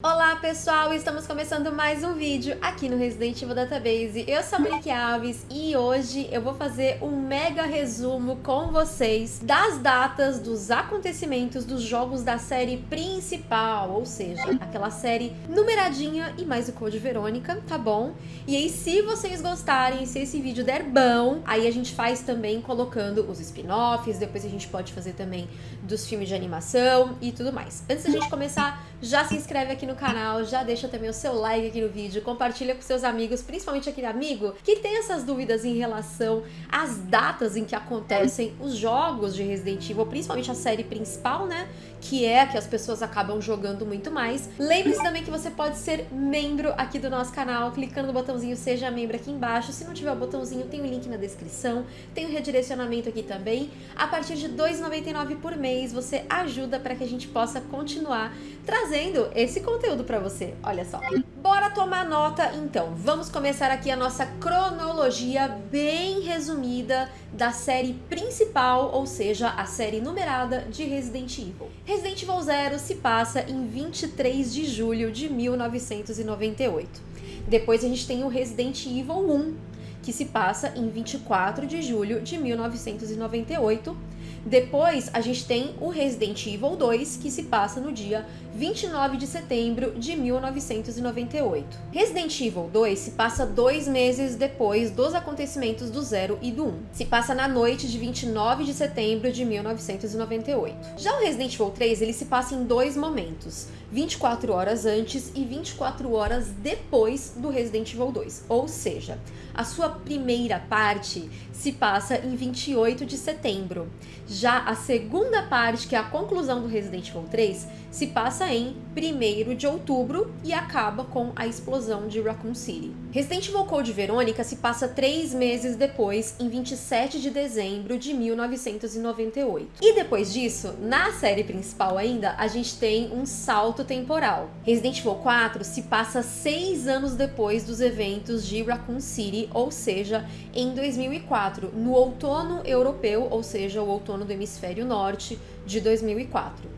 Olá pessoal, estamos começando mais um vídeo aqui no Resident Evil Database. Eu sou a Monique Alves e hoje eu vou fazer um mega resumo com vocês das datas dos acontecimentos dos jogos da série principal, ou seja, aquela série numeradinha e mais o Code Verônica, tá bom? E aí se vocês gostarem, se esse vídeo der bom, aí a gente faz também colocando os spin-offs, depois a gente pode fazer também dos filmes de animação e tudo mais. Antes da gente começar, já se inscreve aqui no canal, já deixa também o seu like aqui no vídeo, compartilha com seus amigos, principalmente aquele amigo que tem essas dúvidas em relação às datas em que acontecem os jogos de Resident Evil, principalmente a série principal, né? Que é a que as pessoas acabam jogando muito mais. Lembre-se também que você pode ser membro aqui do nosso canal, clicando no botãozinho Seja Membro aqui embaixo. Se não tiver o botãozinho, tem o link na descrição, tem o redirecionamento aqui também. A partir de R$ 2,99 por mês, você ajuda para que a gente possa continuar trazendo esse conteúdo para você. Olha só. Bora tomar nota então. Vamos começar aqui a nossa cronologia bem resumida da série principal, ou seja, a série numerada de Resident Evil. Resident Evil Zero se passa em 23 de julho de 1998. Depois a gente tem o Resident Evil 1, que se passa em 24 de julho de 1998 depois, a gente tem o Resident Evil 2, que se passa no dia 29 de setembro de 1998. Resident Evil 2 se passa dois meses depois dos acontecimentos do 0 e do 1. Se passa na noite de 29 de setembro de 1998. Já o Resident Evil 3, ele se passa em dois momentos. 24 horas antes e 24 horas depois do Resident Evil 2. Ou seja, a sua primeira parte se passa em 28 de setembro. Já a segunda parte, que é a conclusão do Resident Evil 3, se passa em 1 de outubro e acaba com a explosão de Raccoon City. Resident Evil Code Verônica se passa três meses depois, em 27 de dezembro de 1998. E depois disso, na série principal ainda, a gente tem um salto temporal. Resident Evil 4 se passa seis anos depois dos eventos de Raccoon City, ou seja, em 2004, no outono europeu, ou seja, o outono do hemisfério norte de 2004.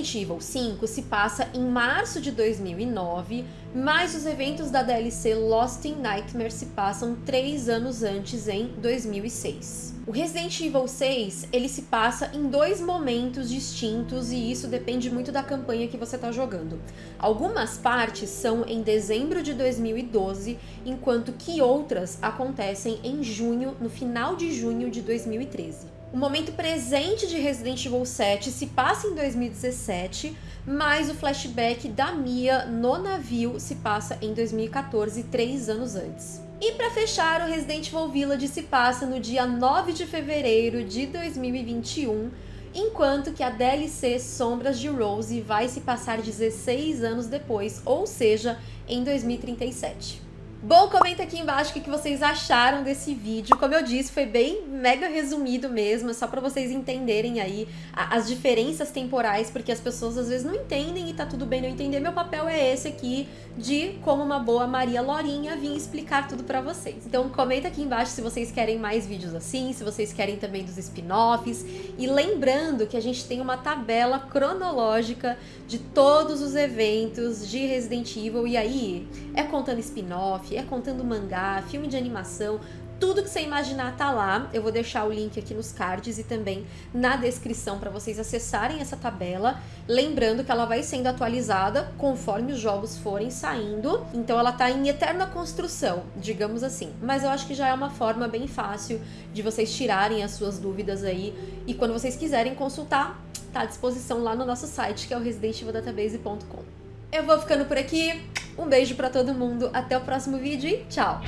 Evil 5 se passa em março de 2009, mas os eventos da DLC Lost in Nightmare se passam três anos antes, em 2006. O Resident Evil 6, ele se passa em dois momentos distintos e isso depende muito da campanha que você está jogando. Algumas partes são em dezembro de 2012, enquanto que outras acontecem em junho, no final de junho de 2013. O momento presente de Resident Evil 7 se passa em 2017, mas o flashback da Mia no navio se passa em 2014, três anos antes. E para fechar, o Resident Evil Village se passa no dia 9 de fevereiro de 2021, enquanto que a DLC Sombras de Rose vai se passar 16 anos depois, ou seja, em 2037. Bom, comenta aqui embaixo o que vocês acharam desse vídeo. Como eu disse, foi bem mega resumido mesmo, só para vocês entenderem aí as diferenças temporais, porque as pessoas às vezes não entendem e tá tudo bem não entender. Meu papel é esse aqui, de como uma boa Maria Lorinha vir explicar tudo para vocês. Então comenta aqui embaixo se vocês querem mais vídeos assim, se vocês querem também dos spin-offs. E lembrando que a gente tem uma tabela cronológica de todos os eventos de Resident Evil, e aí é contando spin-off, é contando mangá, filme de animação, tudo que você imaginar tá lá. Eu vou deixar o link aqui nos cards e também na descrição para vocês acessarem essa tabela. Lembrando que ela vai sendo atualizada conforme os jogos forem saindo. Então ela tá em eterna construção, digamos assim. Mas eu acho que já é uma forma bem fácil de vocês tirarem as suas dúvidas aí. E quando vocês quiserem consultar, tá à disposição lá no nosso site, que é o residentivildatabase.com. Eu vou ficando por aqui. Um beijo para todo mundo, até o próximo vídeo e tchau!